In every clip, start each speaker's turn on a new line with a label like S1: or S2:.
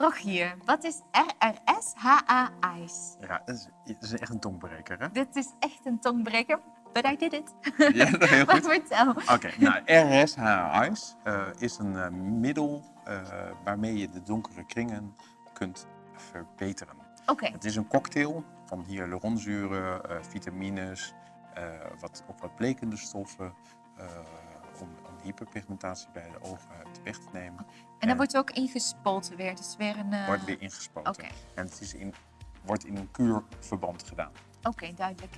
S1: Rogier, wat is RRS-HA Eyes?
S2: Ja, dat is, dat is echt een tongbreker, hè?
S1: Dit is echt een tongbreker, but I did it.
S2: Ja, heel goed.
S1: vertel.
S2: Oké, nou, RSH Eyes eh, is een eh, middel eh, waarmee je de donkere kringen kunt verbeteren.
S1: Oké,
S2: Het is een cocktail van hyaluronzuren, vitamines, wat, ook wat blekende stoffen, om, om hyperpigmentatie bij de ogen weg te nemen.
S1: en dan wordt ook ingespoten weer. Dus weer een... eh,
S2: Wordt weer ingespoten. En het is in, wordt in een kuurverband gedaan.
S1: Oké, duidelijk.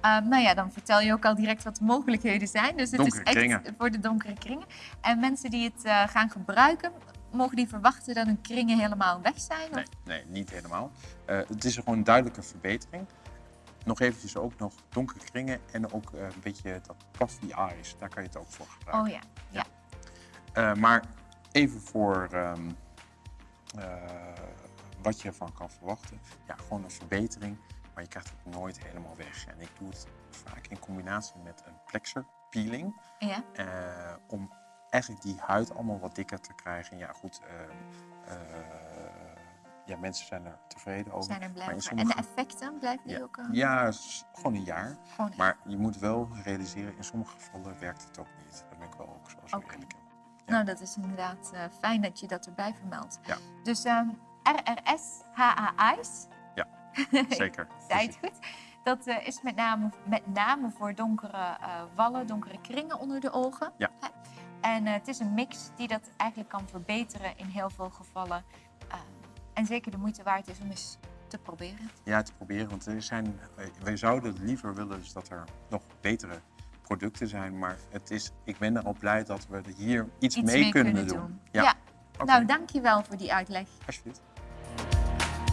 S1: Ehm, nou ja, dan vertel je ook al direct wat de mogelijkheden zijn. Dus het
S2: Donkere
S1: is echt
S2: kringen.
S1: voor de donkere kringen. En mensen die het eh, gaan gebruiken, mogen die verwachten dat hun kringen helemaal weg zijn?
S2: Nee, nee niet helemaal. Eh, het is gewoon een duidelijke verbetering. Nog eventjes ook nog donkere kringen en ook eh, een beetje dat puffy eyes. Daar kan je het ook voor gebruiken.
S1: Oh ja, ja.
S2: Eh, maar even voor ehm, eh, wat je ervan kan verwachten. Ja, gewoon een verbetering, maar je krijgt het nooit helemaal weg. En ik doe het vaak in combinatie met een plexer peeling.
S1: ja.
S2: om eigenlijk die huid allemaal wat dikker te krijgen. Ja, goed. ehm, eh, ja, mensen zijn er tevreden over.
S1: Zijn er blij
S2: Maar.
S1: En de effecten blijven die
S2: ja,
S1: ook... eh,
S2: ja, gewoon een jaar.
S1: Gewoon
S2: Maar je moet wel realiseren, in sommige gevallen werkt het ook niet. Daar ben ik wel ook zoals
S1: Oké.
S2: eerlijk in.
S1: Nou, dat is inderdaad eh, fijn dat je dat erbij vermeldt.
S2: Ja.
S1: Dus ehm RRS HA Eyes,
S2: Zeker.
S1: zei het goed. Dat eh, is met name, met name voor donkere wallen, donkere kringen onder de ogen.
S2: Ja.
S1: En het is een mix die dat eigenlijk kan verbeteren in heel veel gevallen. En zeker de moeite waard is om eens te proberen.
S2: Ja, te proberen. Want er zijn, eh, wij zouden liever willen dus dat er nog betere producten zijn. Maar het is, ik ben er al blij dat we er hier iets,
S1: Iets
S2: mee,
S1: mee
S2: kunnen,
S1: kunnen
S2: doen.
S1: doen.
S2: Ja,
S1: Ja.
S2: Oké,
S1: Nou, dankjewel voor die uitleg.
S2: alsjeblieft.